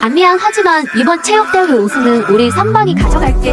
안미안 하지만 이번 체육대회 우승은 우리 선방이 가져갈게.